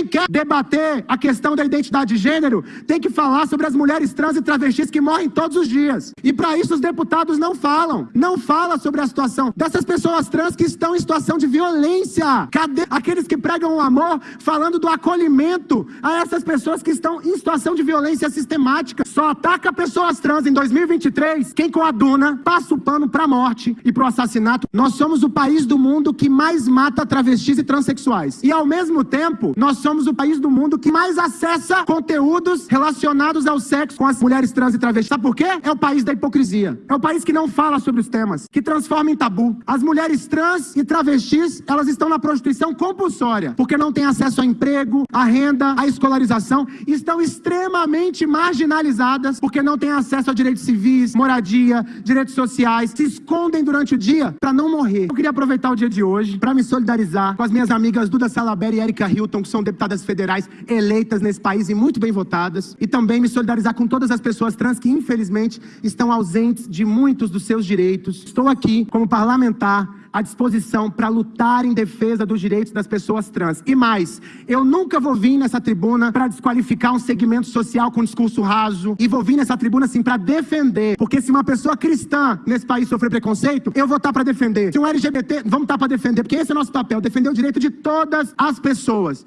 Quem quer debater a questão da identidade de gênero tem que falar sobre as mulheres trans e travestis que morrem todos os dias. E para isso os deputados não falam. Não fala sobre a situação dessas pessoas trans que estão em situação de violência. Cadê aqueles que pregam o amor falando do acolhimento a essas pessoas que estão em situação de violência sistemática? Só ataca pessoas trans em 2023 quem coaduna, passa o pano para a morte e para o assassinato. Nós somos o país do mundo que mais mata travestis e transexuais. E ao mesmo tempo, nós somos o país do mundo que mais acessa conteúdos relacionados ao sexo com as mulheres trans e travestis. Sabe por quê? É o país da hipocrisia. É o país que não fala sobre os temas, que transforma em tabu. As mulheres trans e travestis, elas estão na prostituição compulsória, porque não têm acesso a emprego, a renda, a escolarização, estão extremamente marginalizadas, porque não têm acesso a direitos civis, moradia, direitos sociais, se escondem durante o dia para não morrer. Eu queria aproveitar o dia de hoje para me solidarizar com as minhas amigas Duda Salaberry e Erika Hilton, que são deputadas federais eleitas nesse país e muito bem votadas, e também me solidarizar com todas as pessoas trans que, infelizmente, estão ausentes de muitos dos seus direitos. Estou aqui como parlamentar à disposição para lutar em defesa dos direitos das pessoas trans. E mais, eu nunca vou vir nessa tribuna para desqualificar um segmento social com discurso raso, e vou vir nessa tribuna assim para defender, porque se uma pessoa cristã nesse país sofrer preconceito, eu vou estar para defender. Se um LGBT, vamos estar para defender, porque esse é o nosso papel, defender o direito de todas as pessoas.